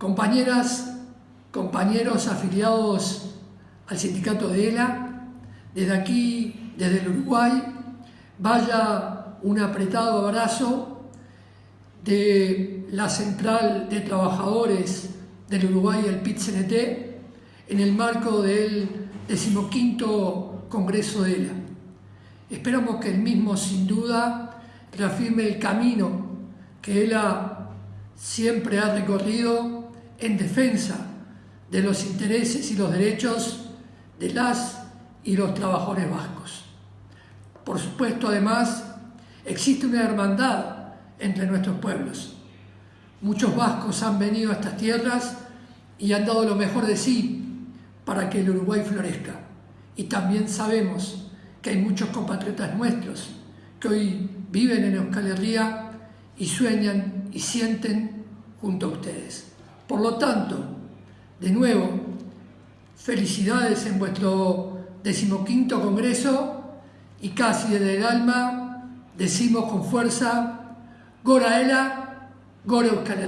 Compañeras, compañeros afiliados al sindicato de ELA, desde aquí, desde el Uruguay, vaya un apretado abrazo de la Central de Trabajadores del Uruguay, el PIT-CNT, en el marco del decimoquinto Congreso de ELA. Esperamos que el mismo, sin duda, reafirme el camino que ELA siempre ha recorrido en defensa de los intereses y los derechos de las y los trabajadores vascos. Por supuesto, además, existe una hermandad entre nuestros pueblos. Muchos vascos han venido a estas tierras y han dado lo mejor de sí para que el Uruguay florezca. Y también sabemos que hay muchos compatriotas nuestros que hoy viven en Euskal Herria y sueñan y sienten junto a ustedes. Por lo tanto, de nuevo, felicidades en vuestro decimoquinto congreso y casi desde el alma decimos con fuerza, Goraela, Gore Euskal